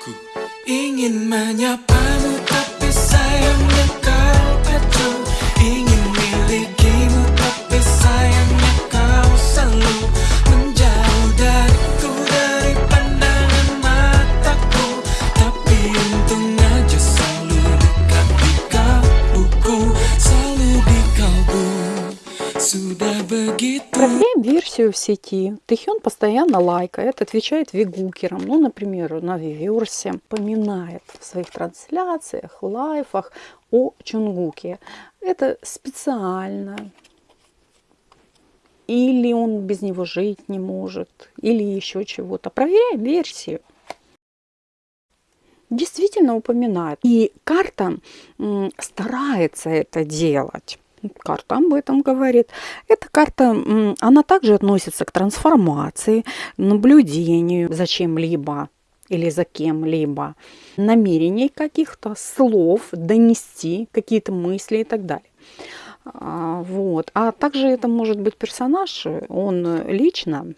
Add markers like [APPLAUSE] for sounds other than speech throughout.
Ku ingin menyapamu tapi sayangnya kau acuh Версию в сети. Тэхён постоянно лайкает, отвечает вигукерам. Ну, например, на Виверсе поминает в своих трансляциях, лайфах о Чунгуке. Это специально. Или он без него жить не может, или еще чего-то. Проверяем версию. Действительно упоминает. И карта старается это делать. Карта об этом говорит. Эта карта, она также относится к трансформации, наблюдению за чем-либо или за кем-либо, намерений каких-то, слов, донести какие-то мысли и так далее. А, Вот. А также это может быть персонаж, он лично.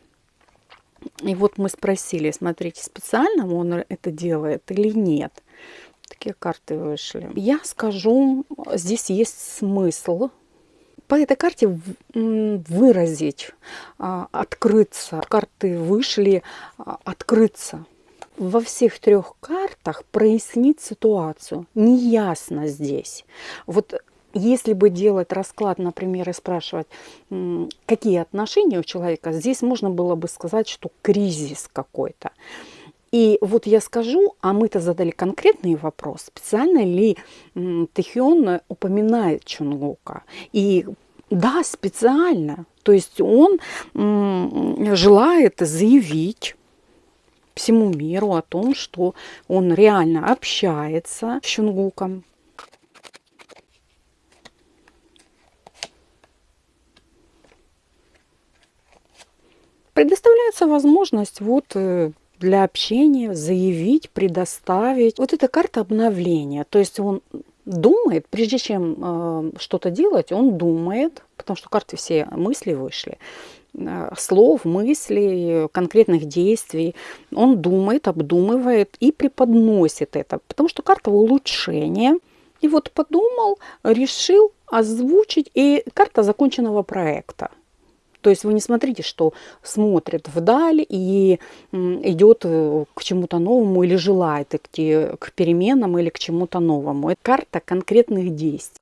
И вот мы спросили, смотрите, специально он это делает или нет. Такие карты вышли. Я скажу, здесь есть смысл по этой карте выразить, а, открыться. Карты вышли а, открыться. Во всех трех картах прояснить ситуацию. Неясно здесь. Вот если бы делать расклад, например, и спрашивать, какие отношения у человека, здесь можно было бы сказать, что кризис какой-то. И вот я скажу, а мы-то задали конкретный вопрос, специально ли м, Тэхён упоминает Чунгука. И да, специально. То есть он желает заявить всему миру о том, что он реально общается с Чунгуком. Предоставляется возможность вот э, для общения заявить, предоставить. Вот эта карта обновления. То есть он думает, прежде чем э, что-то делать, он думает, потому что карты все мысли вышли, э, слов, мыслей, конкретных действий. Он думает, обдумывает и преподносит это, потому что карта улучшения. И вот подумал, решил озвучить, и карта законченного проекта. То есть вы не смотрите, что смотрит вдаль и идет э, к чему-то новому или желает идти к переменам или к чему-то новому. Это карта конкретных действий.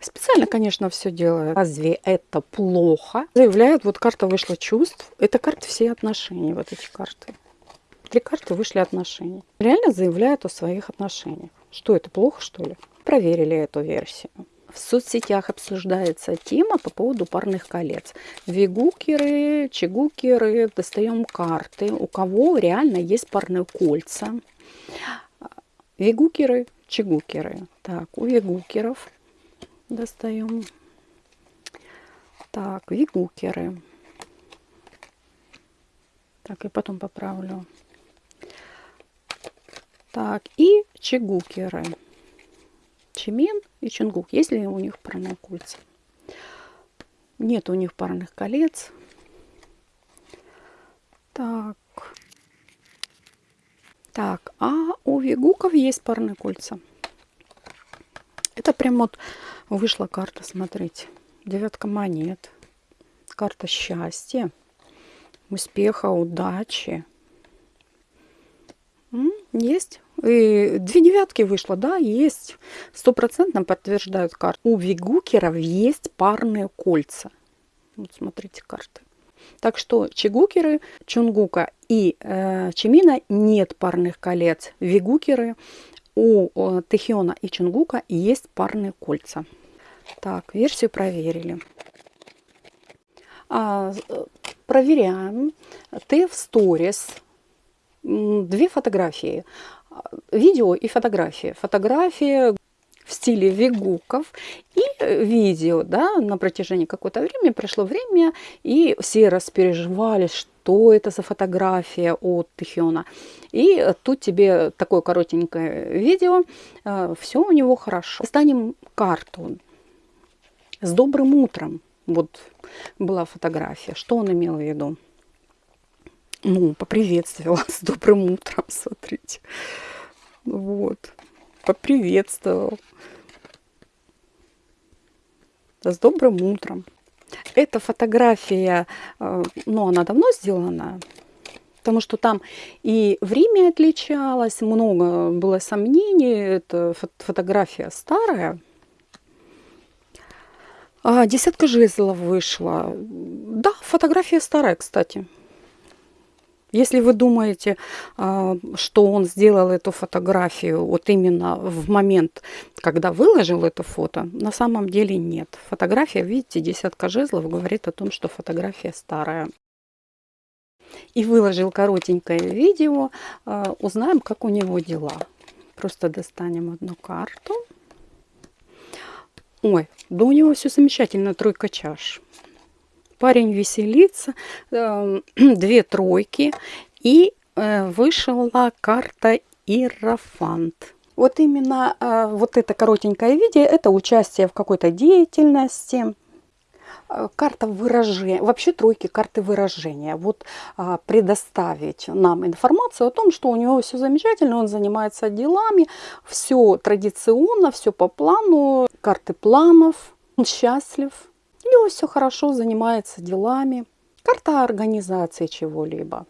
Специально, конечно, все делаю. Разве это плохо? Заявляют, вот карта вышла чувств. Это карты все отношения, вот эти карты. Три карты вышли отношения. Реально заявляют о своих отношениях. Что это, плохо, что ли? Проверили эту версию. В соцсетях обсуждается тема по поводу парных колец. Вигукеры, чигукеры, достаем карты. У кого реально есть парные кольца. Вигукеры, чигукеры. Так, у вигукеров достаем. Так, вигукеры. Так, и потом поправлю. Так, и чигукеры. Чимин и Чунгук. Есть ли у них парные кольца? Нет у них парных колец. Так. Так, а у вигуков есть парные кольца. Это прям вот вышла карта, смотрите. Девятка монет. Карта счастья, успеха, удачи. Есть. И две девятки вышло, да, есть. Стопроцентно подтверждают карты. У вигукеров есть парные кольца. Вот смотрите карты. Так что чигукеры, чунгука и э, чимина нет парных колец. Вигукеры у э, Тэхиона и чунгука есть парные кольца. Так, версию проверили. А, э, проверяем. Ты в сторис. Две фотографии. Видео и фотографии. Фотографии в стиле вигуков и э, видео, да, на протяжении какого-то времени, прошло время, и все распереживали, что это за фотография от Тэхиона. И э, тут тебе такое коротенькое видео, все у него хорошо. Станем карту с добрым утром. Вот была фотография. Что он имел в виду? Ну, поприветствовала с добрым утром, смотрите. Вот, поприветствовал. С добрым утром. Эта фотография, э, ну, она давно сделана, потому что там и время отличалось, много было сомнений, это фотография старая. А, десятка жезлов вышла. Да, фотография старая, кстати. Если вы думаете, а, что он сделал эту фотографию вот именно в момент, когда выложил это фото, на самом деле нет. Фотография, видите, десятка жезлов говорит о том, что фотография старая. И выложил коротенькое видео. А, узнаем, как у него дела. Просто достанем одну карту. Ой, да у него все замечательно, тройка чаш парень веселится, эм, [CLEARS THROAT] две тройки, и э, вышла карта Иерофант. Вот именно э, вот это коротенькое видео, это участие в какой-то деятельности, э, карта выражения, вообще тройки карты выражения. Вот предоставить нам информацию о том, что у него все замечательно, он занимается делами, все традиционно, все по плану, карты планов, он счастлив, у все хорошо, занимается делами. Карта организации чего-либо.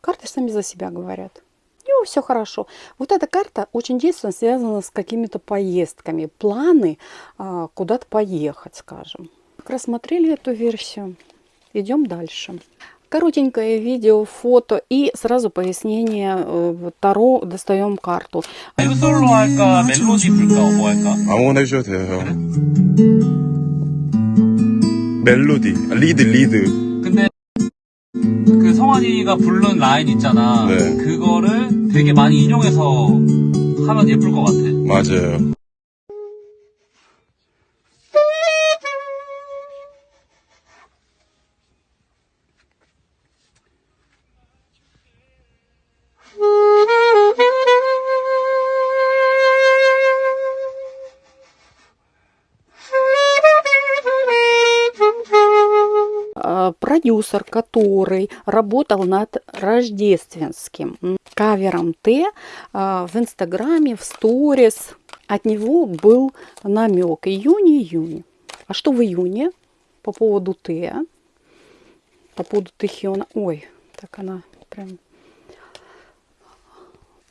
Карты сами за себя говорят. У все хорошо. Вот эта карта очень действенно связана с какими-то поездками. Планы а, куда-то поехать, скажем. Как рассмотрели эту версию. Идем дальше. Коротенькое видео, фото и сразу пояснение э, Таро. Достаем карту. I want to 멜로디, 리드, 리드. 근데 그 성환이가 부른 라인 있잖아. 네. 그거를 되게 많이 인용해서 하면 예쁠 것 같아. 맞아요. Продюсер, который работал над рождественским кавером Т а, в Инстаграме, в сторис. От него был намек июнь-июнь. А что в июне по поводу Т? По поводу Тэхиона. Ой, так она прям...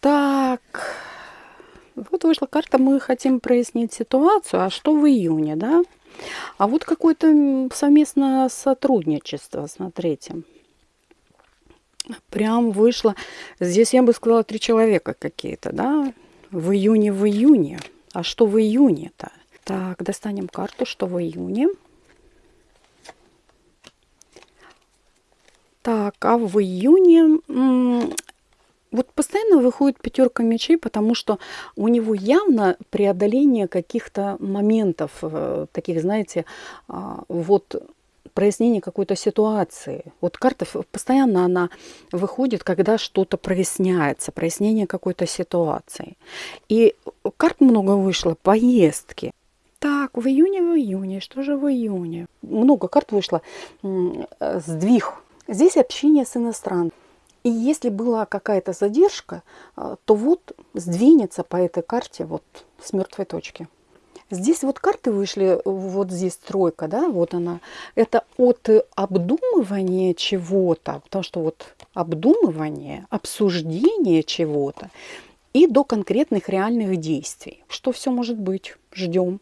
Так, вот вышла карта, мы хотим прояснить ситуацию. А что в июне, да? А вот какое-то совместное сотрудничество, смотрите. Прям вышло, здесь я бы сказала, три человека какие-то, да, в июне, в июне. А что в июне-то? Так, достанем карту, что в июне. Так, а в июне вот постоянно выходит пятерка мечей, потому что у него явно преодоление каких-то моментов, э, таких, знаете, а, вот прояснение какой-то ситуации. Вот карта постоянно она выходит, когда что-то проясняется, прояснение какой-то ситуации. И карт много вышло, поездки. Так, в июне, в июне, что же в июне? Много карт вышло, э, сдвиг. Здесь общение с иностранцем. И если была какая-то задержка, а, то вот сдвинется по этой карте вот с мертвой точки. Здесь вот карты вышли, вот здесь тройка, да, вот она. Это от обдумывания чего-то, потому что вот обдумывание, обсуждение чего-то и до конкретных реальных действий. Что все может быть? Ждем.